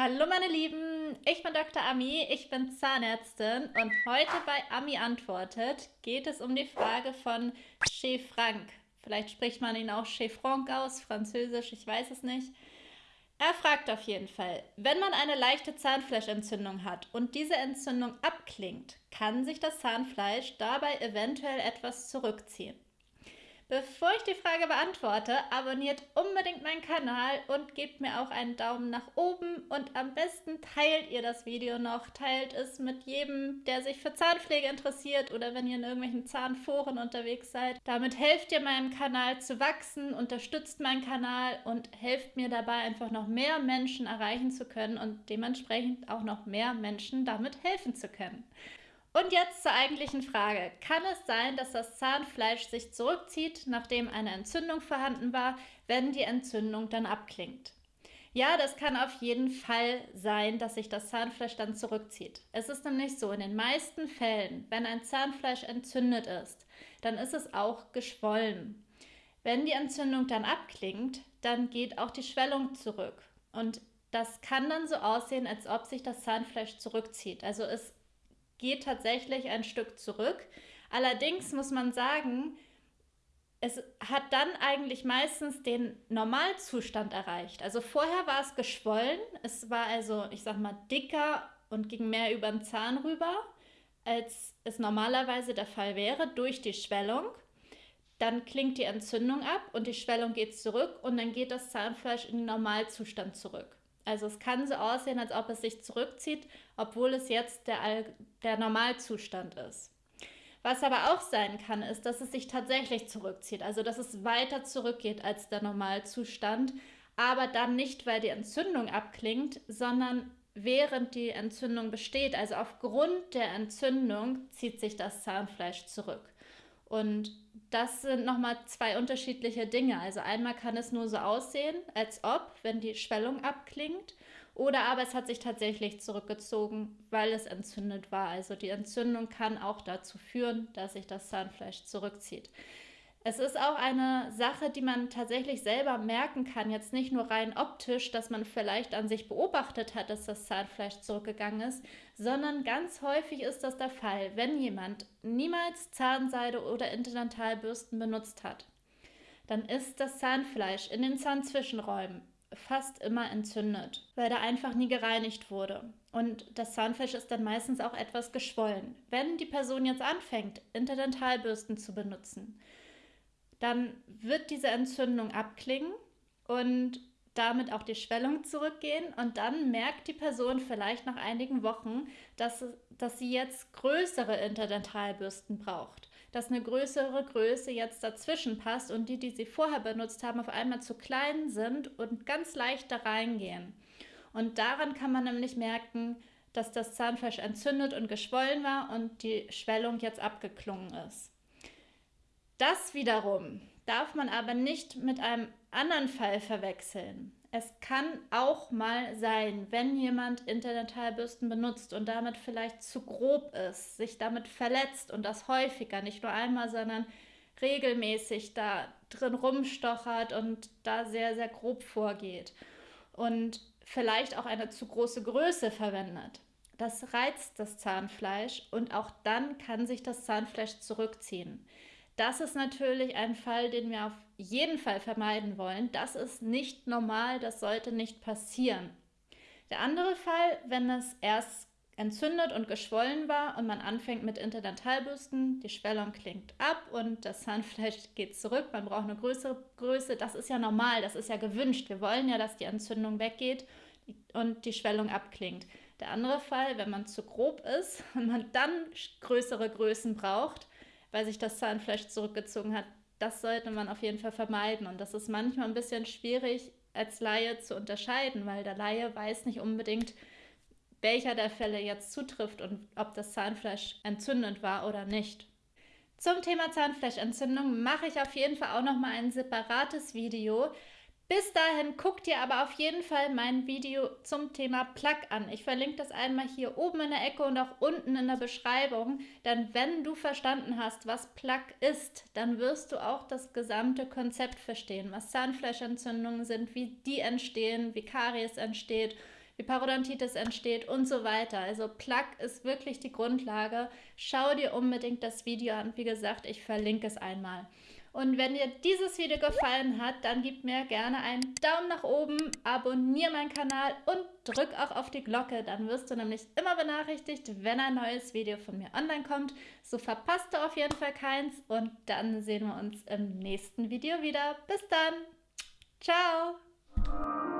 Hallo meine Lieben, ich bin Dr. Ami, ich bin Zahnärztin und heute bei Ami antwortet geht es um die Frage von Chez Frank. Vielleicht spricht man ihn auch Chez Franck aus, französisch, ich weiß es nicht. Er fragt auf jeden Fall, wenn man eine leichte Zahnfleischentzündung hat und diese Entzündung abklingt, kann sich das Zahnfleisch dabei eventuell etwas zurückziehen. Bevor ich die Frage beantworte, abonniert unbedingt meinen Kanal und gebt mir auch einen Daumen nach oben und am besten teilt ihr das Video noch. Teilt es mit jedem, der sich für Zahnpflege interessiert oder wenn ihr in irgendwelchen Zahnforen unterwegs seid. Damit helft ihr meinem Kanal zu wachsen, unterstützt meinen Kanal und helft mir dabei einfach noch mehr Menschen erreichen zu können und dementsprechend auch noch mehr Menschen damit helfen zu können. Und jetzt zur eigentlichen Frage. Kann es sein, dass das Zahnfleisch sich zurückzieht, nachdem eine Entzündung vorhanden war, wenn die Entzündung dann abklingt? Ja, das kann auf jeden Fall sein, dass sich das Zahnfleisch dann zurückzieht. Es ist nämlich so, in den meisten Fällen, wenn ein Zahnfleisch entzündet ist, dann ist es auch geschwollen. Wenn die Entzündung dann abklingt, dann geht auch die Schwellung zurück. Und das kann dann so aussehen, als ob sich das Zahnfleisch zurückzieht. Also es geht tatsächlich ein Stück zurück. Allerdings muss man sagen, es hat dann eigentlich meistens den Normalzustand erreicht. Also vorher war es geschwollen, es war also, ich sag mal, dicker und ging mehr über den Zahn rüber, als es normalerweise der Fall wäre, durch die Schwellung. Dann klingt die Entzündung ab und die Schwellung geht zurück und dann geht das Zahnfleisch in den Normalzustand zurück. Also es kann so aussehen, als ob es sich zurückzieht, obwohl es jetzt der, der Normalzustand ist. Was aber auch sein kann, ist, dass es sich tatsächlich zurückzieht, also dass es weiter zurückgeht als der Normalzustand, aber dann nicht, weil die Entzündung abklingt, sondern während die Entzündung besteht, also aufgrund der Entzündung, zieht sich das Zahnfleisch zurück. Und das sind nochmal zwei unterschiedliche Dinge. Also einmal kann es nur so aussehen, als ob, wenn die Schwellung abklingt, oder aber es hat sich tatsächlich zurückgezogen, weil es entzündet war. Also die Entzündung kann auch dazu führen, dass sich das Zahnfleisch zurückzieht. Es ist auch eine Sache, die man tatsächlich selber merken kann, jetzt nicht nur rein optisch, dass man vielleicht an sich beobachtet hat, dass das Zahnfleisch zurückgegangen ist, sondern ganz häufig ist das der Fall, wenn jemand niemals Zahnseide oder Interdentalbürsten benutzt hat. Dann ist das Zahnfleisch in den Zahnzwischenräumen fast immer entzündet, weil da einfach nie gereinigt wurde. Und das Zahnfleisch ist dann meistens auch etwas geschwollen. Wenn die Person jetzt anfängt, Interdentalbürsten zu benutzen, dann wird diese Entzündung abklingen und damit auch die Schwellung zurückgehen und dann merkt die Person vielleicht nach einigen Wochen, dass, dass sie jetzt größere Interdentalbürsten braucht, dass eine größere Größe jetzt dazwischen passt und die, die sie vorher benutzt haben, auf einmal zu klein sind und ganz leicht da reingehen. Und daran kann man nämlich merken, dass das Zahnfleisch entzündet und geschwollen war und die Schwellung jetzt abgeklungen ist. Das wiederum darf man aber nicht mit einem anderen Fall verwechseln. Es kann auch mal sein, wenn jemand Interdentalbürsten benutzt und damit vielleicht zu grob ist, sich damit verletzt und das häufiger, nicht nur einmal, sondern regelmäßig da drin rumstochert und da sehr, sehr grob vorgeht und vielleicht auch eine zu große Größe verwendet. Das reizt das Zahnfleisch und auch dann kann sich das Zahnfleisch zurückziehen. Das ist natürlich ein Fall, den wir auf jeden Fall vermeiden wollen. Das ist nicht normal, das sollte nicht passieren. Der andere Fall, wenn es erst entzündet und geschwollen war und man anfängt mit Interdentalbürsten, die Schwellung klingt ab und das Zahnfleisch geht zurück, man braucht eine größere Größe, das ist ja normal, das ist ja gewünscht. Wir wollen ja, dass die Entzündung weggeht und die Schwellung abklingt. Der andere Fall, wenn man zu grob ist und man dann größere Größen braucht, weil sich das Zahnfleisch zurückgezogen hat. Das sollte man auf jeden Fall vermeiden. Und das ist manchmal ein bisschen schwierig als Laie zu unterscheiden, weil der Laie weiß nicht unbedingt, welcher der Fälle jetzt zutrifft und ob das Zahnfleisch entzündend war oder nicht. Zum Thema Zahnfleischentzündung mache ich auf jeden Fall auch noch mal ein separates Video. Bis dahin guckt ihr aber auf jeden Fall mein Video zum Thema Plug an. Ich verlinke das einmal hier oben in der Ecke und auch unten in der Beschreibung. Denn wenn du verstanden hast, was Plug ist, dann wirst du auch das gesamte Konzept verstehen, was Zahnfleischentzündungen sind, wie die entstehen, wie Karies entsteht, wie Parodontitis entsteht und so weiter. Also Plaque ist wirklich die Grundlage. Schau dir unbedingt das Video an. Wie gesagt, ich verlinke es einmal. Und wenn dir dieses Video gefallen hat, dann gib mir gerne einen Daumen nach oben, abonniere meinen Kanal und drück auch auf die Glocke. Dann wirst du nämlich immer benachrichtigt, wenn ein neues Video von mir online kommt. So verpasst du auf jeden Fall keins und dann sehen wir uns im nächsten Video wieder. Bis dann. Ciao.